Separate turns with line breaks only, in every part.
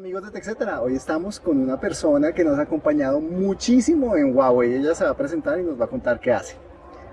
amigos de TechCetera, hoy estamos con una persona que nos ha acompañado muchísimo en Huawei. Ella se va a presentar y nos va a contar qué hace.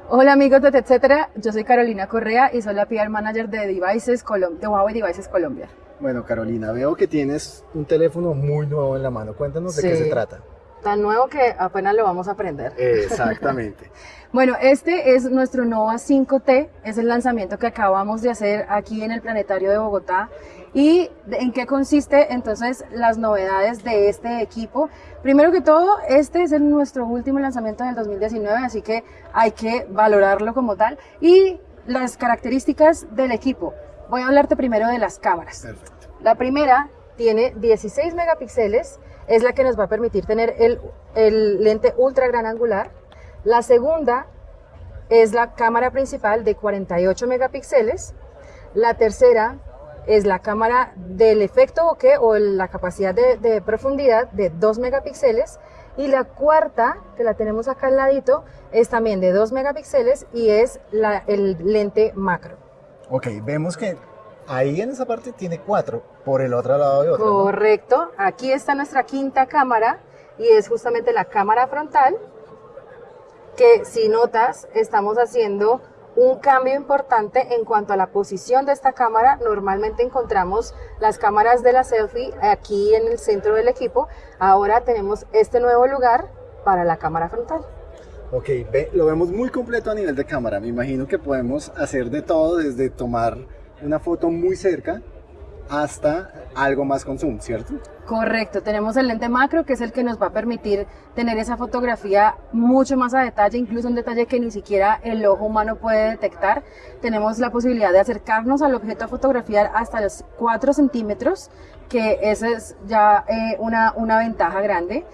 Hola amigos de TechCetera, yo soy Carolina Correa y soy la PR Manager de, Devices de Huawei Devices Colombia.
Bueno Carolina, veo que tienes un teléfono muy nuevo en la mano. Cuéntanos de qué se trata.
Tan nuevo que apenas lo vamos a aprender.
Exactamente.
bueno, este es nuestro Nova 5T, es el lanzamiento que acabamos de hacer aquí en el Planetario de Bogotá. ¿Y en qué consiste entonces las novedades de este equipo? Primero que todo, este es nuestro último lanzamiento del 2019, así que hay que valorarlo como tal. Y las características del equipo. Voy a hablarte primero de las cámaras. Perfecto. La primera tiene 16 megapíxeles, es la que nos va a permitir tener el, el lente ultra gran angular. La segunda es la cámara principal de 48 megapíxeles. La tercera es la cámara del efecto bokeh o la capacidad de, profundidad de 2 megapíxeles. Y la cuarta, que la tenemos acá al ladito, es también de 2 megapíxeles y es la, el lente macro.
Ok, vemos que ahí en esa parte tiene 4, por el otro lado de otro.
Correcto, aquí está nuestra quinta cámara y es justamente la cámara frontal que si notas estamos haciendo un cambio importante en cuanto a la posición de esta cámara. Normalmente encontramos las cámaras de la selfie aquí en el centro del equipo. Ahora tenemos este nuevo lugar para la cámara frontal.
Ok, lo vemos muy completo a nivel de cámara. Me imagino que podemos hacer de todo, desde tomar una foto muy cerca hasta algo más con zoom, ¿cierto?
Correcto, tenemos el lente macro que es el que nos va a permitir tener esa fotografía mucho más a detalle, incluso un detalle que ni siquiera el ojo humano puede detectar. Tenemos la posibilidad de acercarnos al objeto a fotografiar hasta los 4 centímetros, que esa es ya eh, una, una ventaja grande.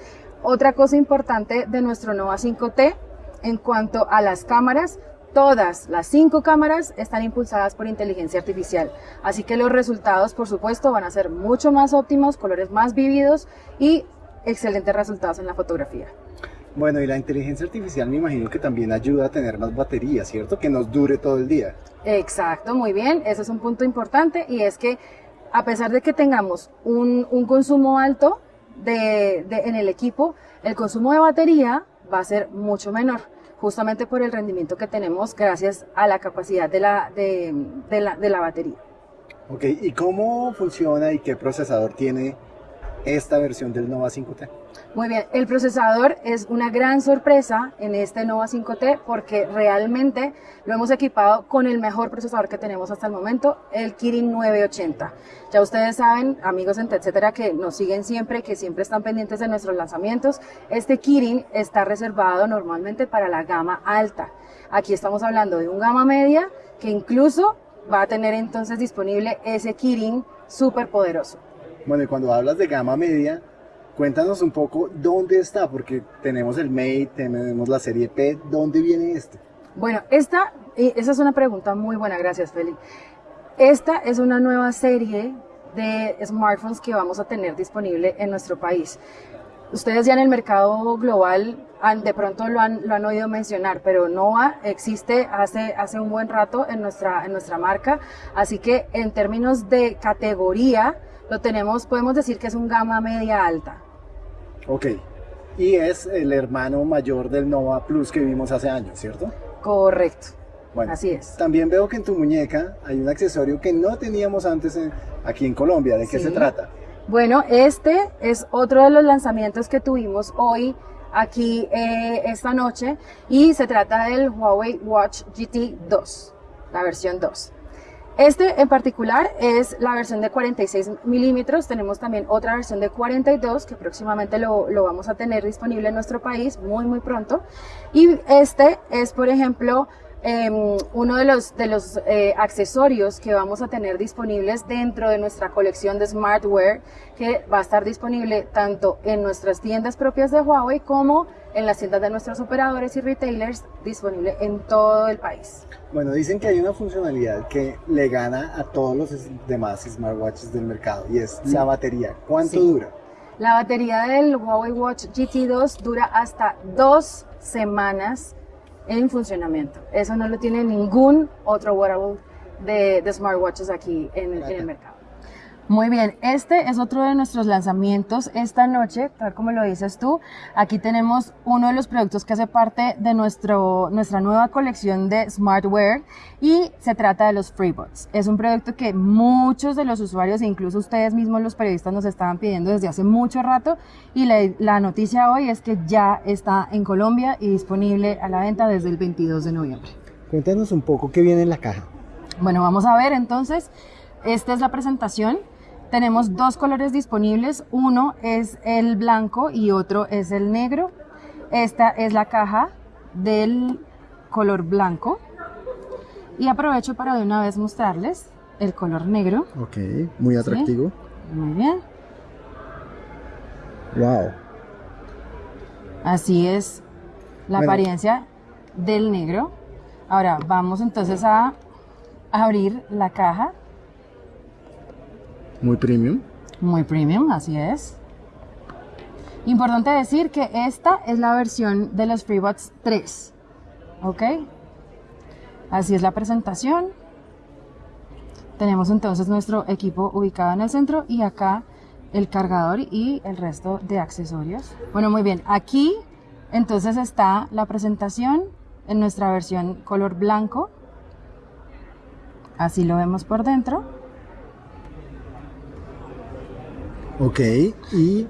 Otra cosa importante de nuestro Nova 5T en cuanto a las cámaras, Todas las cinco cámaras están impulsadas por inteligencia artificial, así que los resultados, por supuesto, van a ser mucho más óptimos, colores más vívidos y excelentes resultados en la fotografía.
Bueno, y la inteligencia artificial me imagino que también ayuda a tener más batería, ¿cierto? Que nos dure todo el día.
Exacto, muy bien. Ese es un punto importante y es que a pesar de que tengamos un, consumo alto en el equipo, el consumo de batería va a ser mucho menor justamente por el rendimiento que tenemos gracias a la capacidad de la, de, la, de la batería.
Ok, ¿y cómo funciona y qué procesador tiene esta versión del Nova 5T?
Muy bien, el procesador es una gran sorpresa en este Nova 5T porque realmente lo hemos equipado con el mejor procesador que tenemos hasta el momento, el Kirin 980. Ya ustedes saben, amigos en etcétera, que nos siguen siempre, que siempre están pendientes de nuestros lanzamientos. Este Kirin está reservado normalmente para la gama alta. Aquí estamos hablando de un gama media que incluso va a tener entonces disponible ese Kirin súper poderoso.
Bueno, y cuando hablas de gama media, Cuéntanos un poco dónde está, porque tenemos el Mate, tenemos la serie P, ¿dónde viene este?
Bueno, esta, esa es una pregunta muy buena, gracias Feli. Esta es una nueva serie de smartphones que vamos a tener disponible en nuestro país. Ustedes ya en el mercado global de pronto lo han, lo han oído mencionar, pero Nova existe hace, hace un buen rato en nuestra, en nuestra marca, así que en términos de categoría, lo tenemos, podemos decir que es un gama media alta.
Ok. Y es el hermano mayor del Nova Plus que vimos hace años, ¿cierto?
Correcto. Bueno, así es.
También veo que en tu muñeca hay un accesorio que no teníamos antes aquí en Colombia. ¿De qué se trata?
Bueno, este es otro de los lanzamientos que tuvimos hoy aquí eh, esta noche y se trata del Huawei Watch GT 2, la versión 2. Este en particular es la versión de 46 milímetros, tenemos también otra versión de 42 que próximamente lo, vamos a tener disponible en nuestro país muy muy pronto. Y este es por ejemplo em, uno de los, de los eh, accesorios que vamos a tener disponibles dentro de nuestra colección de smartware que va a estar disponible tanto en nuestras tiendas propias de Huawei como en las tiendas de nuestros operadores y retailers disponible en todo el país.
Bueno, dicen que hay una funcionalidad que le gana a todos los demás smartwatches del mercado y es la batería. ¿Cuánto dura?
La batería del Huawei Watch GT2 dura hasta dos semanas en funcionamiento. Eso no lo tiene ningún otro wearable de, smartwatches aquí en, en el mercado. Muy bien, este es otro de nuestros lanzamientos esta noche, tal como lo dices tú. Aquí tenemos uno de los productos que hace parte de nuestro, nuestra nueva colección de smartwear y se trata de los FreeBots. Es un producto que muchos de los usuarios e incluso ustedes mismos los periodistas nos estaban pidiendo desde hace mucho rato y la, la noticia hoy es que ya está en Colombia y disponible a la venta desde el 22 de noviembre.
Cuéntanos un poco qué viene en la caja.
Bueno, vamos a ver entonces. Esta es la presentación. Tenemos dos colores disponibles, uno es el blanco y otro es el negro. Esta es la caja del color blanco. Y aprovecho para de una vez mostrarles el color negro.
Ok, muy atractivo.
¿Sí? Muy bien.
Wow.
Así es la
Bueno.
apariencia del negro. Ahora vamos entonces a abrir la caja.
Muy premium.
Muy premium, así es. Importante decir que esta es la versión de los FreeBuds 3. ¿Ok? Así es la presentación. Tenemos entonces nuestro equipo ubicado en el centro y acá el cargador y el resto de accesorios. Bueno, muy bien. Aquí entonces está la presentación en nuestra versión color blanco. Así lo vemos por dentro.
Ok, y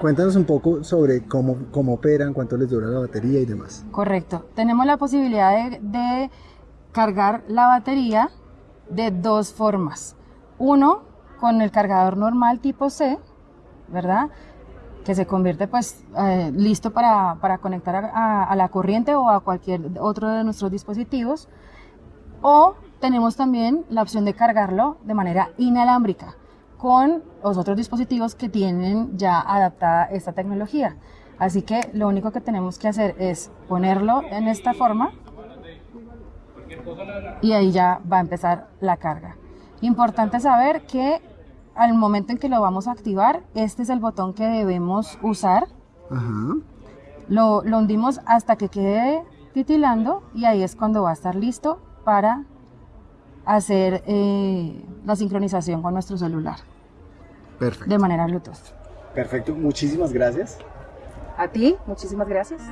cuéntanos un poco sobre cómo, cómo operan, cuánto les dura la batería y demás.
Correcto. Tenemos la posibilidad de, de cargar la batería de dos formas. Uno, con el cargador normal tipo C, ¿verdad? Que se convierte pues eh, listo para, para conectar a, a- la corriente o a cualquier otro de nuestros dispositivos. O tenemos también la opción de cargarlo de manera inalámbrica con los otros dispositivos que tienen ya adaptada esta tecnología. Así que lo único que tenemos que hacer es ponerlo en esta forma y ahí ya va a empezar la carga. Importante saber que al momento en que lo vamos a activar, este es el botón que debemos usar.
Ajá.
Lo, lo hundimos hasta que quede titilando y ahí es cuando va a estar listo para hacer eh, la sincronización con nuestro celular
Perfecto.
de manera Bluetooth.
Perfecto, muchísimas gracias.
A ti, muchísimas gracias.